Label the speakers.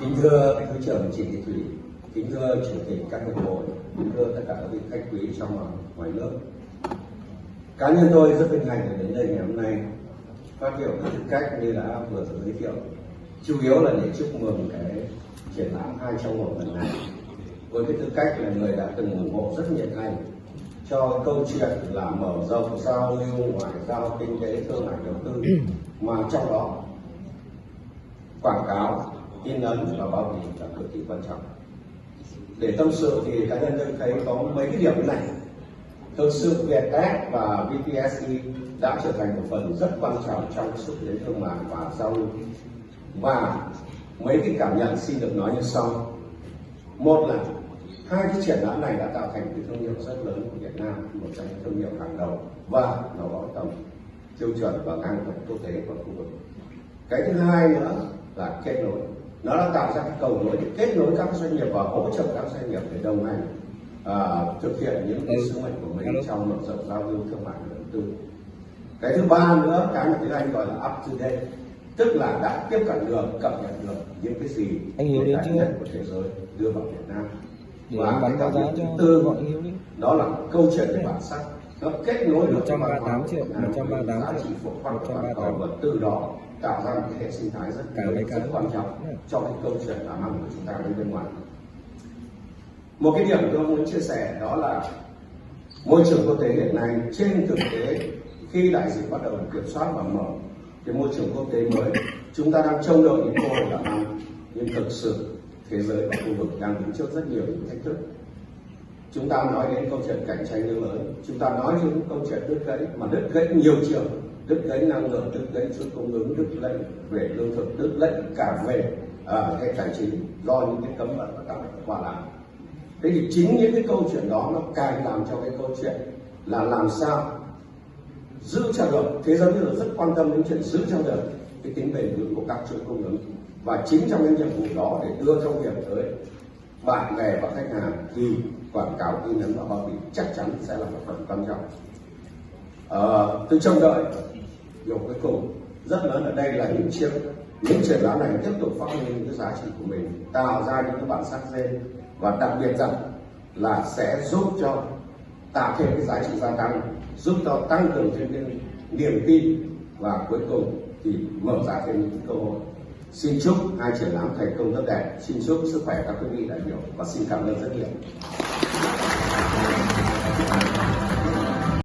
Speaker 1: kính thưa thứ trưởng Trịnh Thị Thủy, kính thưa chủ tịch các hiệp hội, kính thưa tất cả các vị khách quý trong và ngoài nước. Cá nhân tôi rất vinh hạnh được đến đây ngày hôm nay phát biểu với tư cách như đã vừa giới thiệu. Chủ yếu là để chúc mừng cái triển lãm hai trong một lần này với cái tư cách là người đã từng ủng hộ rất nhiệt thành cho câu chuyện là mở rộng giao lưu ngoại giao kinh tế thương mại đầu tư mà trong đó quảng cáo in ấn và bao bì là cực kỳ quan trọng. Để tâm sự thì cá nhân tôi thấy có mấy cái điểm này. Thực sự Vietjet và VPSE đã trở thành một phần rất quan trọng trong xúc tiến thương mại và giao lưu. Và mấy cái cảm nhận xin được nói như sau. Một là, hai cái triển lãm này đã tạo thành cái thương hiệu rất lớn của Việt Nam, một trong những thương hiệu hàng đầu. Và nó có tầm tiêu chuẩn và ngang tầm quốc tế và khu vực. Cái thứ hai nữa là kết nối nó đã tạo ra cái cầu nối để kết nối các doanh nghiệp và hỗ trợ các doanh nghiệp để đồng hành à, thực hiện những cái sứ mệnh của mình trong mở rộng giao lưu thương mại và đầu tư. Cái thứ ba nữa cái mà tiếng anh gọi là up to date tức là đã tiếp cận được cập nhật được những cái gì
Speaker 2: anh hiểu đến chưa?
Speaker 1: của thế giới đưa vào Việt Nam.
Speaker 2: Để
Speaker 1: và cái thứ tư
Speaker 2: đi.
Speaker 1: đó là câu chuyện về bản sắc nó kết nối được
Speaker 2: 138 triệu, 138
Speaker 1: giá
Speaker 2: triệu,
Speaker 1: trị phổ quát của toàn
Speaker 2: 138
Speaker 1: cầu và từ đó tạo ra một cái hệ sinh thái rất
Speaker 2: Cả
Speaker 1: lớn, rất quan trọng
Speaker 2: Ừ.
Speaker 1: cho cái câu chuyện làm ăn của chúng ta đến bên ngoài. Một cái điểm tôi muốn chia sẻ đó là môi trường quốc tế hiện nay trên thực tế khi đại dịch bắt đầu được kiểm soát và mở cái môi trường quốc tế mới chúng ta đang trông đợi những cơ hội làm ăn. Nhưng thực sự thế giới và khu vực đang đứng trước rất nhiều những thách thức chúng ta nói đến câu chuyện cạnh tranh nước lớn. Chúng ta nói đến câu chuyện đứt gãy mà đứt gãy nhiều chiều đứt gãy năng lượng đứt gãy chuỗi cung ứng đứt gãy về lương thực đứt gãy cả về à, cái tài chính do những cái cấm vận và các quả làm thế thì chính những cái câu chuyện đó nó càng làm cho cái câu chuyện là làm sao giữ cho được thế giới bây giờ rất quan tâm đến chuyện giữ cho được cái tính bền vững của các chuỗi cung ứng. Và chính trong cái nhiệm vụ đó để đưa thông điệp tới bạn bè và khách hàng thì quảng cáo in ấn và bao bì chắc chắn sẽ là một phần quan trọng. À, tôi trông đợi điều cuối cùng rất lớn ở đây là những chiếc những triển lãm này tiếp tục phát huy những cái giá trị của mình tạo ra những cái bản sắc riêng và đặc biệt rằng là sẽ giúp cho tạo thêm cái giá trị gia tăng giúp cho tăng cường thêm cái niềm tin và cuối cùng thì mở ra thêm những cơ hội xin chúc hai triển lãm thành công tốt đẹp. Xin chúc sức khỏe các quý vị đại biểu và xin cảm ơn rất nhiều.